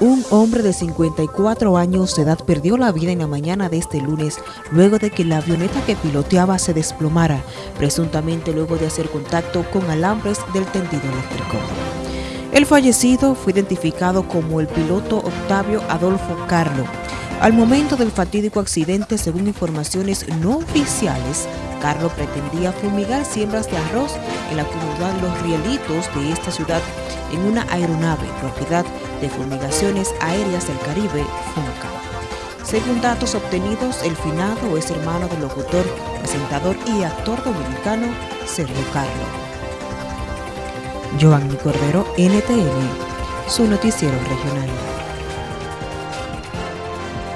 Un hombre de 54 años de edad perdió la vida en la mañana de este lunes luego de que la avioneta que piloteaba se desplomara, presuntamente luego de hacer contacto con alambres del tendido eléctrico. El fallecido fue identificado como el piloto Octavio Adolfo Carlo. Al momento del fatídico accidente, según informaciones no oficiales, Carlos pretendía fumigar siembras de arroz en la comunidad Los Rielitos de esta ciudad en una aeronave propiedad de Fumigaciones Aéreas del Caribe, FUNCA. Según datos obtenidos, el finado es hermano del locutor, presentador y actor dominicano Sergio Carlo. Joanny Cordero, NTN, su noticiero regional.